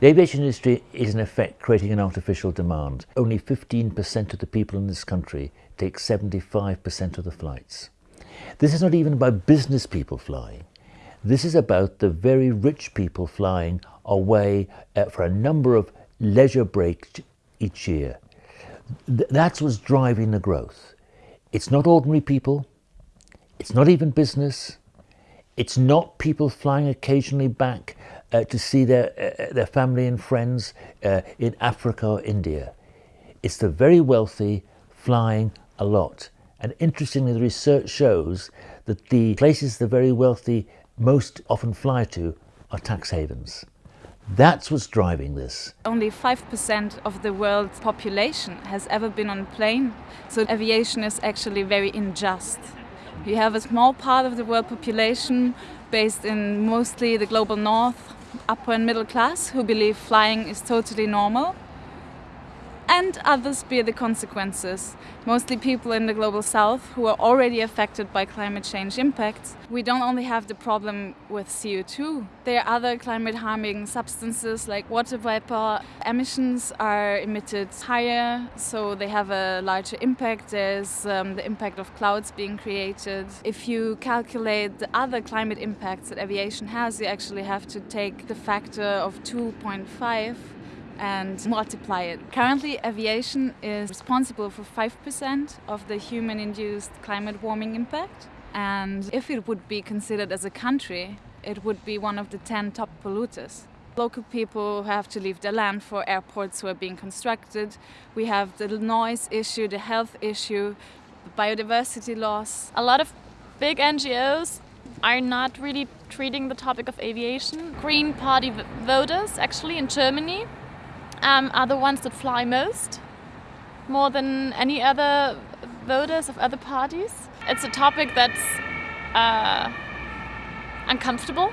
The aviation industry is in effect creating an artificial demand. Only 15% of the people in this country take 75% of the flights. This is not even about business people flying. This is about the very rich people flying away uh, for a number of leisure breaks each year. That's what's driving the growth. It's not ordinary people. It's not even business. It's not people flying occasionally back uh, to see their, uh, their family and friends uh, in Africa or India. It's the very wealthy flying a lot. And interestingly, the research shows that the places the very wealthy most often fly to are tax havens. That's what's driving this. Only 5% of the world's population has ever been on a plane, so aviation is actually very unjust. You have a small part of the world population based in mostly the global north, upper and middle class, who believe flying is totally normal and others bear the consequences, mostly people in the global south who are already affected by climate change impacts. We don't only have the problem with CO2, there are other climate harming substances like water vapor. Emissions are emitted higher, so they have a larger impact. There's um, the impact of clouds being created. If you calculate the other climate impacts that aviation has, you actually have to take the factor of 2.5 and multiply it. Currently, aviation is responsible for 5% of the human-induced climate warming impact. And if it would be considered as a country, it would be one of the 10 top polluters. Local people have to leave their land for airports who are being constructed. We have the noise issue, the health issue, the biodiversity loss. A lot of big NGOs are not really treating the topic of aviation. Green Party voters, actually, in Germany, um, are the ones that fly most, more than any other voters of other parties. It's a topic that's uh, uncomfortable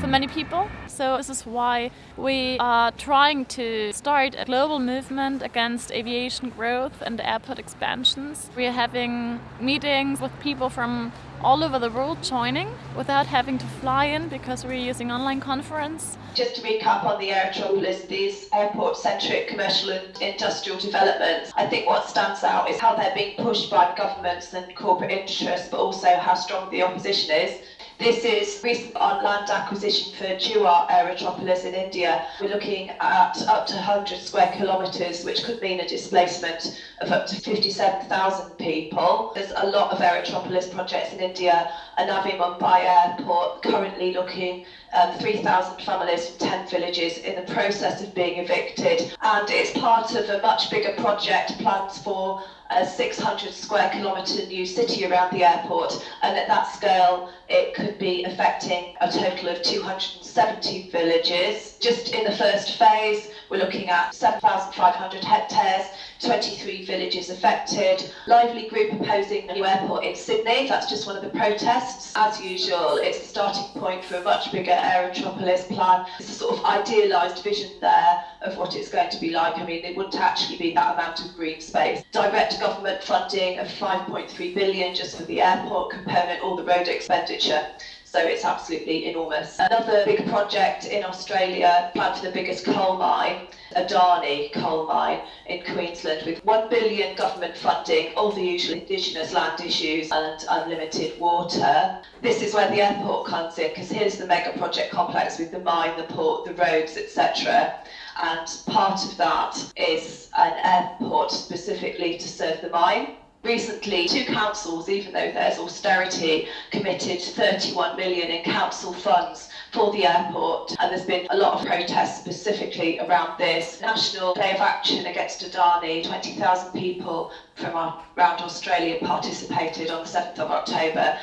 for many people. So this is why we are trying to start a global movement against aviation growth and airport expansions. We are having meetings with people from all over the world joining without having to fly in because we're using online conference. Just to recap on the Aerotropolis, these airport-centric commercial and industrial developments, I think what stands out is how they're being pushed by governments and corporate interests, but also how strong the opposition is. This is recent on land acquisition for Jewar Aerotropolis in India. We're looking at up to 100 square kilometres, which could mean a displacement of up to 57,000 people. There's a lot of Aerotropolis projects in India. And Navi Mumbai Airport currently looking um, at 3,000 families from 10 villages in the process of being evicted. And it's part of a much bigger project planned for a 600 square kilometre new city around the airport and at that scale it could be affecting a total of 270 villages. Just in the first phase we're looking at 7,500 hectares 23 villages affected. Lively Group opposing the new airport in Sydney. That's just one of the protests. As usual, it's the starting point for a much bigger Aerotropolis plan. It's a sort of idealised vision there of what it's going to be like. I mean, it wouldn't actually be that amount of green space. Direct government funding of 5.3 billion just for the airport component, all the road expenditure so it's absolutely enormous. Another big project in Australia, planned for the biggest coal mine, Adani coal mine in Queensland with 1 billion government funding, all the usual indigenous land issues and unlimited water. This is where the airport comes in because here's the mega project complex with the mine, the port, the roads, etc and part of that is an airport specifically to serve the mine. Recently, two councils, even though there's austerity, committed 31 million in council funds for the airport, and there's been a lot of protests specifically around this. National Day of Action against Adani, 20,000 people from around Australia participated on the 7th of October.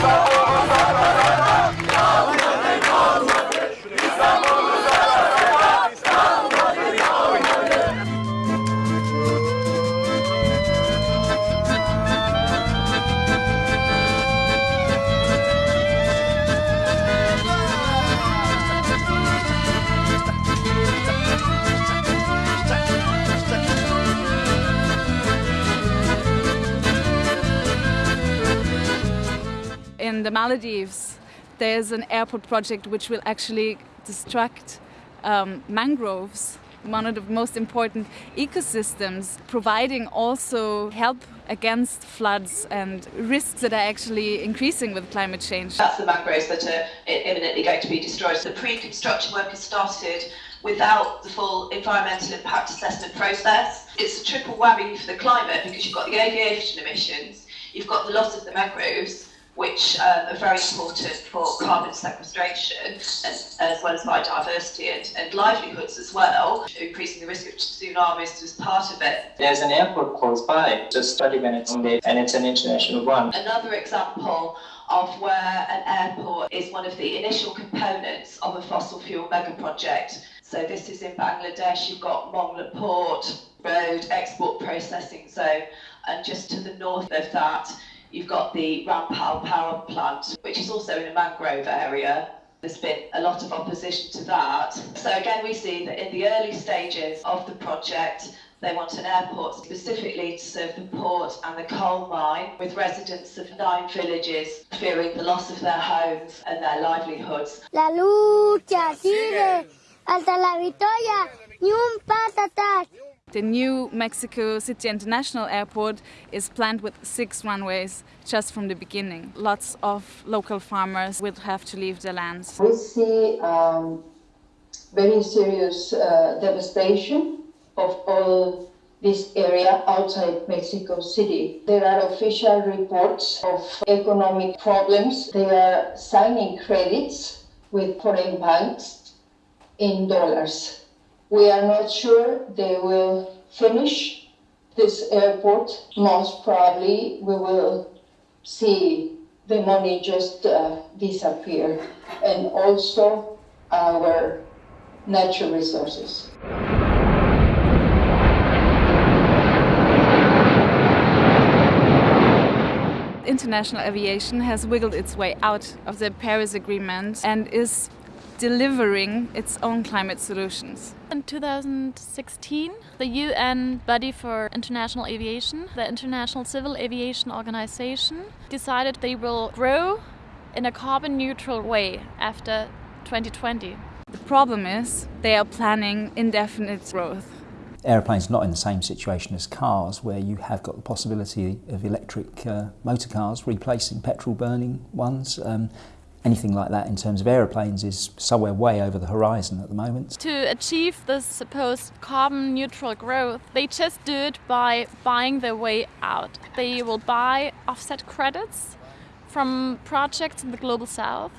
Oh! The Maldives, there's an airport project which will actually destruct um, mangroves, one of the most important ecosystems, providing also help against floods and risks that are actually increasing with climate change. That's the mangroves that are imminently going to be destroyed. The pre-construction work has started without the full environmental impact assessment process. It's a triple whammy for the climate because you've got the aviation emissions, you've got the loss of the mangroves, which um, are very important for carbon sequestration and, as well as biodiversity and, and livelihoods as well. Increasing the risk of tsunamis was part of it. There's an airport close by, just 30 minutes away, and it's an international one. Another example of where an airport is one of the initial components of a fossil fuel mega project. So this is in Bangladesh, you've got Mongla Port Road Export Processing Zone, and just to the north of that, You've got the Rampal power plant, which is also in a mangrove area. There's been a lot of opposition to that. So again, we see that in the early stages of the project, they want an airport specifically to serve the port and the coal mine, with residents of nine villages fearing the loss of their homes and their livelihoods. La lucha sigue hasta la victoria, ni un. The new Mexico City International Airport is planned with six runways just from the beginning. Lots of local farmers will have to leave their lands. We see um, very serious uh, devastation of all this area outside Mexico City. There are official reports of economic problems. They are signing credits with foreign banks in dollars. We are not sure they will finish this airport. Most probably we will see the money just uh, disappear and also our natural resources. International aviation has wiggled its way out of the Paris Agreement and is delivering its own climate solutions. In 2016, the UN Body for International Aviation, the International Civil Aviation Organization, decided they will grow in a carbon neutral way after 2020. The problem is they are planning indefinite growth. Aeroplanes are not in the same situation as cars, where you have got the possibility of electric uh, motor cars replacing petrol burning ones. Um, anything like that in terms of aeroplanes is somewhere way over the horizon at the moment. To achieve this supposed carbon neutral growth, they just do it by buying their way out. They will buy offset credits from projects in the global south,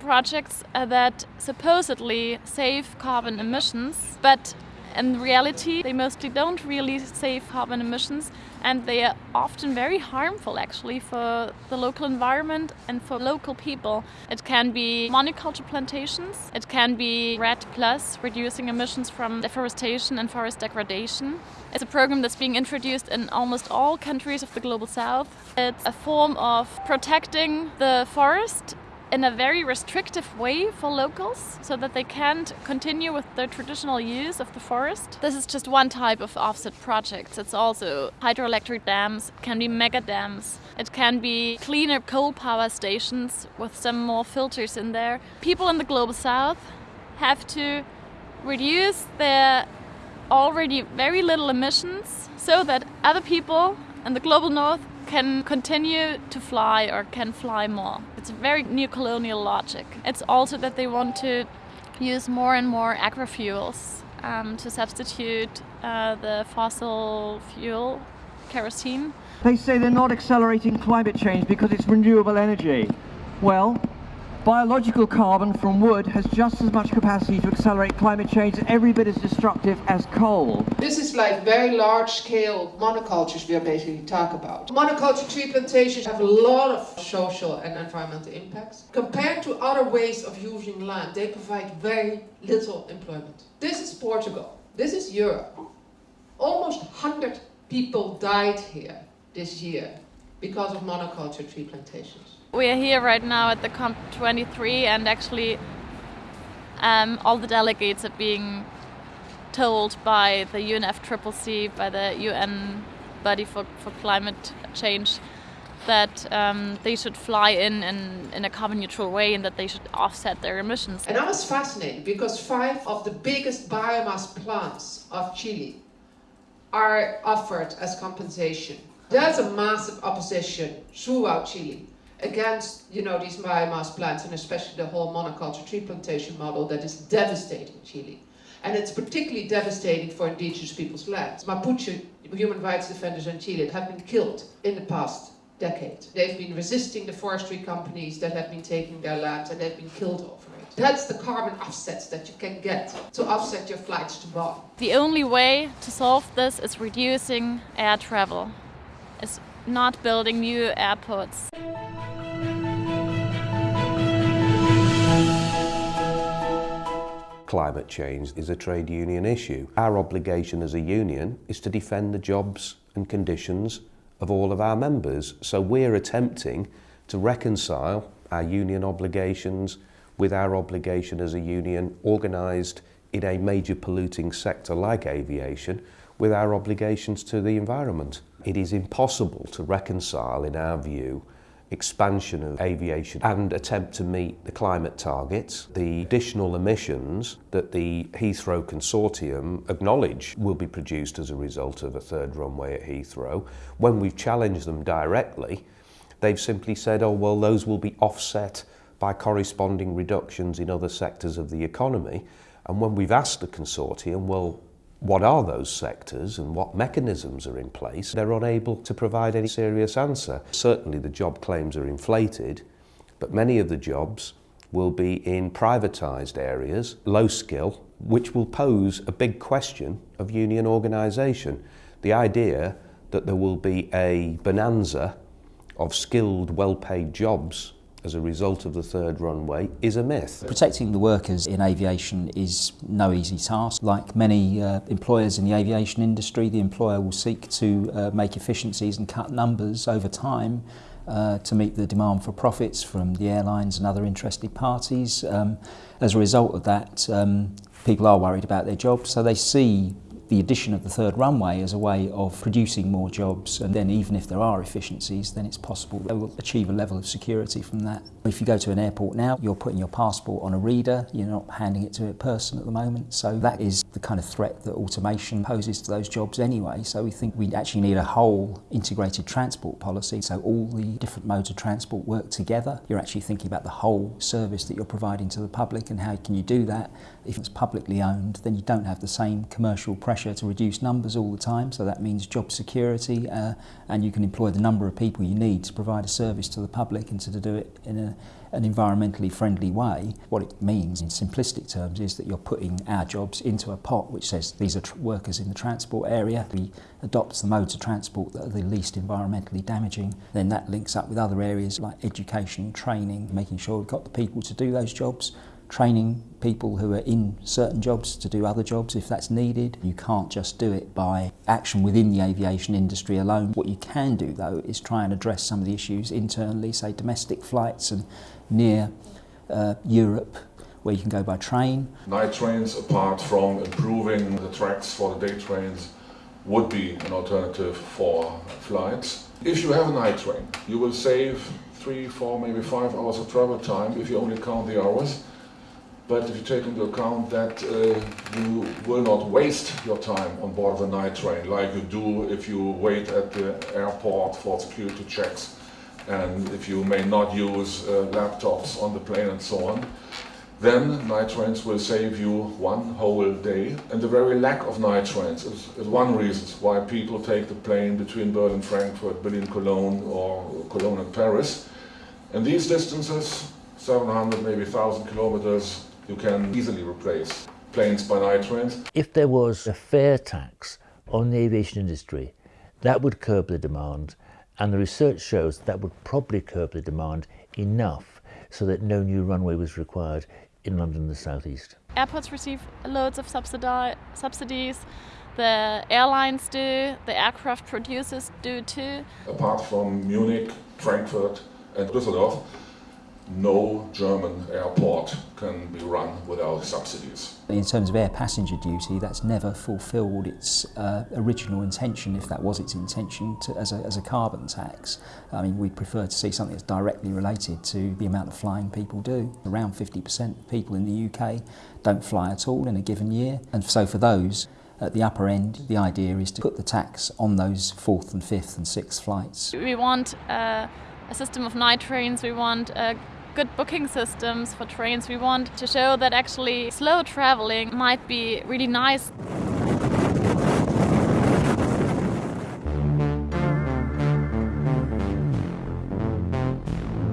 projects uh, that supposedly save carbon emissions, but in reality, they mostly don't really save carbon emissions and they are often very harmful actually for the local environment and for local people. It can be monoculture plantations, it can be REDD Plus, reducing emissions from deforestation and forest degradation. It's a program that's being introduced in almost all countries of the global south. It's a form of protecting the forest in a very restrictive way for locals so that they can't continue with their traditional use of the forest. This is just one type of offset projects. It's also hydroelectric dams, can be mega dams, it can be cleaner coal power stations with some more filters in there. People in the global south have to reduce their already very little emissions so that other people in the global north can continue to fly or can fly more. It's a very neo-colonial logic. It's also that they want to use more and more agri-fuels um, to substitute uh, the fossil fuel, kerosene. They say they're not accelerating climate change because it's renewable energy. Well, Biological carbon from wood has just as much capacity to accelerate climate change every bit as destructive as coal. This is like very large scale monocultures we are basically talk about. Monoculture tree plantations have a lot of social and environmental impacts. Compared to other ways of using land, they provide very little employment. This is Portugal. This is Europe. Almost 100 people died here this year because of monoculture tree plantations. We are here right now at the COP23 and actually um, all the delegates are being told by the UNFCCC, by the UN body for, for climate change, that um, they should fly in, in in a carbon neutral way and that they should offset their emissions. And I was fascinated because five of the biggest biomass plants of Chile are offered as compensation. There's a massive opposition throughout Chile against you know these biomass plants and especially the whole monoculture tree plantation model that is devastating Chile. And it's particularly devastating for indigenous people's lands. Mapuche human rights defenders in Chile have been killed in the past decade. They've been resisting the forestry companies that have been taking their land and they've been killed over it. That's the carbon offsets that you can get to offset your flights to Bonn. The only way to solve this is reducing air travel. It's not building new airports. Climate change is a trade union issue. Our obligation as a union is to defend the jobs and conditions of all of our members. So we're attempting to reconcile our union obligations with our obligation as a union organised in a major polluting sector like aviation with our obligations to the environment. It is impossible to reconcile, in our view, expansion of aviation and attempt to meet the climate targets, the additional emissions that the Heathrow Consortium acknowledge will be produced as a result of a third runway at Heathrow. When we've challenged them directly, they've simply said, oh, well, those will be offset by corresponding reductions in other sectors of the economy. And when we've asked the consortium, well, what are those sectors and what mechanisms are in place, they're unable to provide any serious answer. Certainly the job claims are inflated, but many of the jobs will be in privatised areas, low skill, which will pose a big question of union organisation. The idea that there will be a bonanza of skilled, well-paid jobs as a result of the third runway is a myth. Protecting the workers in aviation is no easy task. Like many uh, employers in the aviation industry, the employer will seek to uh, make efficiencies and cut numbers over time uh, to meet the demand for profits from the airlines and other interested parties. Um, as a result of that, um, people are worried about their jobs, so they see the addition of the third runway as a way of producing more jobs and then even if there are efficiencies then it's possible they will achieve a level of security from that. If you go to an airport now you're putting your passport on a reader. You're not handing it to a person at the moment. So that is the kind of threat that automation poses to those jobs anyway. So we think we actually need a whole integrated transport policy. So all the different modes of transport work together. You're actually thinking about the whole service that you're providing to the public and how can you do that. If it's publicly owned, then you don't have the same commercial pressure to reduce numbers all the time. So that means job security uh, and you can employ the number of people you need to provide a service to the public and to do it in a, an environmentally friendly way. What it means in simplistic terms is that you're putting our jobs into a pot which says these are workers in the transport area. We adopt the modes of transport that are the least environmentally damaging. Then that links up with other areas like education, training, making sure we've got the people to do those jobs training people who are in certain jobs to do other jobs if that's needed. You can't just do it by action within the aviation industry alone. What you can do though is try and address some of the issues internally, say domestic flights and near uh, Europe where you can go by train. Night trains, apart from improving the tracks for the day trains, would be an alternative for flights. If you have a night train, you will save three, four, maybe five hours of travel time if you only count the hours. But if you take into account that uh, you will not waste your time on board of a night train like you do if you wait at the airport for security checks and if you may not use uh, laptops on the plane and so on, then night trains will save you one whole day. And the very lack of night trains is, is one reason why people take the plane between Berlin, Frankfurt, Berlin, Cologne or Cologne and Paris. And these distances, 700, maybe 1,000 kilometers, you can easily replace planes by night trains. If there was a fair tax on the aviation industry, that would curb the demand, and the research shows that would probably curb the demand enough so that no new runway was required in London and the southeast. Airports receive loads of subsidies, the airlines do, the aircraft producers do too. Apart from Munich, Frankfurt and Düsseldorf, no German airport can be run without subsidies. In terms of air passenger duty, that's never fulfilled its uh, original intention, if that was its intention, to, as, a, as a carbon tax. I mean, we'd prefer to see something that's directly related to the amount of flying people do. Around 50% of people in the UK don't fly at all in a given year, and so for those, at the upper end, the idea is to put the tax on those fourth and fifth and sixth flights. We want uh, a system of night trains, we want uh, good booking systems for trains. We want to show that actually slow traveling might be really nice.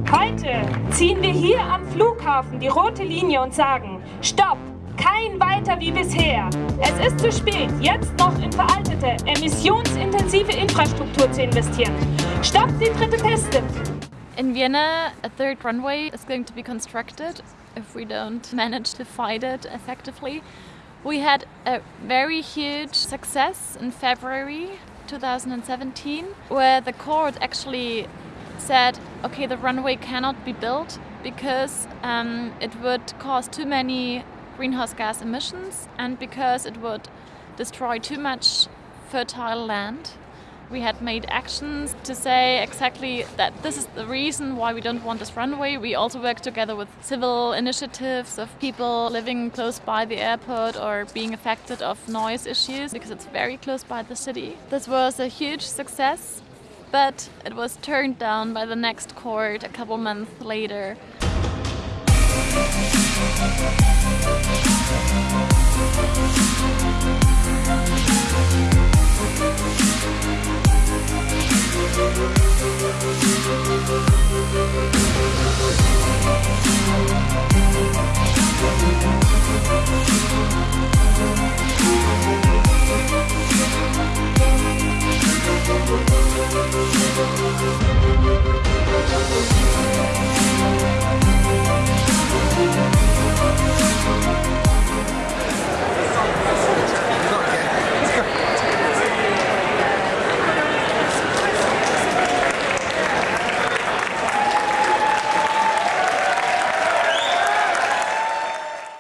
Heute ziehen wir hier am Flughafen die rote Linie und sagen, stopp, kein weiter wie bisher. Es ist zu spät, jetzt noch in veraltete, emissionsintensive Infrastruktur zu investieren. Stopp die dritte Piste. In Vienna, a third runway is going to be constructed if we don't manage to fight it effectively. We had a very huge success in February 2017 where the court actually said, okay, the runway cannot be built because um, it would cause too many greenhouse gas emissions and because it would destroy too much fertile land. We had made actions to say exactly that this is the reason why we don't want this runway. We also work together with civil initiatives of people living close by the airport or being affected of noise issues because it's very close by the city. This was a huge success, but it was turned down by the next court a couple months later. We'll be right back.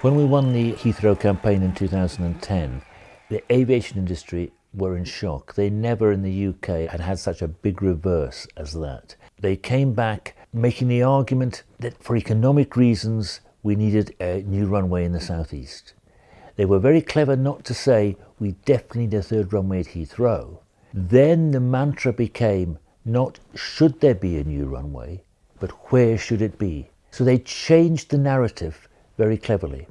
When we won the Heathrow campaign in 2010, the aviation industry were in shock. They never in the UK had had such a big reverse as that. They came back making the argument that for economic reasons we needed a new runway in the southeast. They were very clever not to say we definitely need a third runway at Heathrow. Then the mantra became not should there be a new runway, but where should it be? So they changed the narrative very cleverly.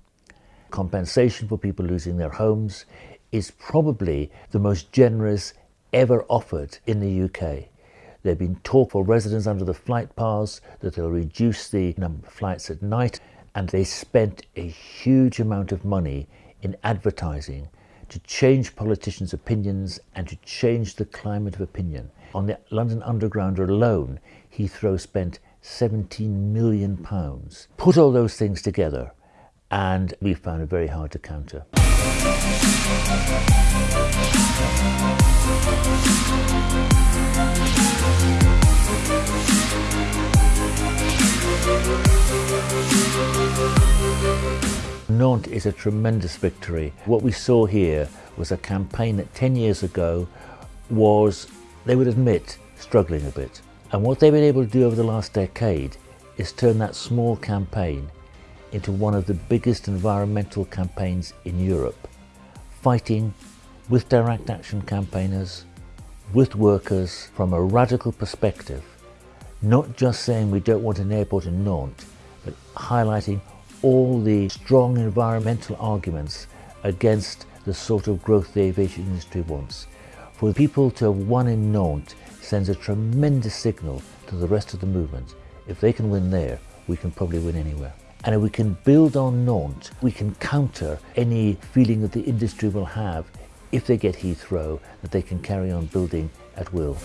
Compensation for people losing their homes is probably the most generous ever offered in the UK. There have been talk for residents under the flight paths that they'll reduce the number of flights at night, and they spent a huge amount of money in advertising to change politicians' opinions and to change the climate of opinion. On the London Underground alone, Heathrow spent 17 million pounds. Put all those things together and we found it very hard to counter. Nantes is a tremendous victory. What we saw here was a campaign that 10 years ago was, they would admit, struggling a bit. And what they've been able to do over the last decade is turn that small campaign into one of the biggest environmental campaigns in Europe, fighting with direct action campaigners, with workers from a radical perspective, not just saying we don't want an airport in Nantes, but highlighting all the strong environmental arguments against the sort of growth the aviation industry wants. For people to have won in Nantes sends a tremendous signal to the rest of the movement. If they can win there, we can probably win anywhere. And if we can build on Nantes, we can counter any feeling that the industry will have if they get Heathrow, that they can carry on building at will.